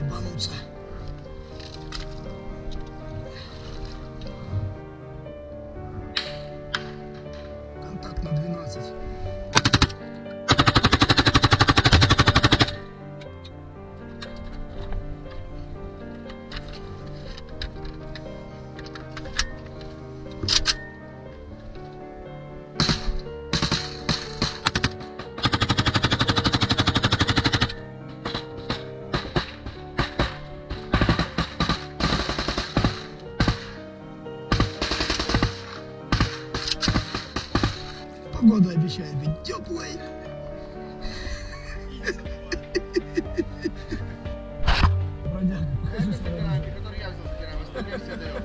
你帮我算。Погода обещает быть теплой. Бродяга, покажи который я взял, все даем.